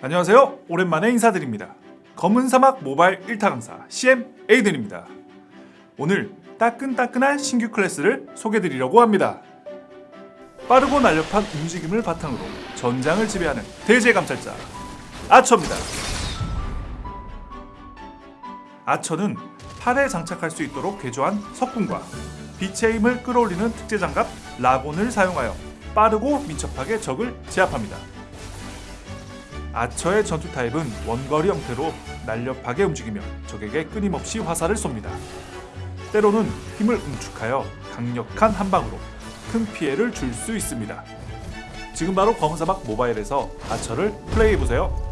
안녕하세요. 오랜만에 인사드립니다. 검은 사막 모바일 1타 강사 CM 에이든입니다. 오늘 따끈따끈한 신규 클래스를 소개드리려고 합니다. 빠르고 날렵한 움직임을 바탕으로 전장을 지배하는 대제 감찰자 아처입니다. 아처는 팔에 장착할 수 있도록 개조한 석궁과 빛의 힘을 끌어올리는 특제 장갑 라곤을 사용하여 빠르고 민첩하게 적을 제압합니다. 아처의 전투 타입은 원거리 형태로 날렵하게 움직이며 적에게 끊임없이 화살을 쏩니다. 때로는 힘을 응축하여 강력한 한방으로 큰 피해를 줄 수 있습니다. 지금 바로 검은사막 모바일에서 아처를 플레이해보세요.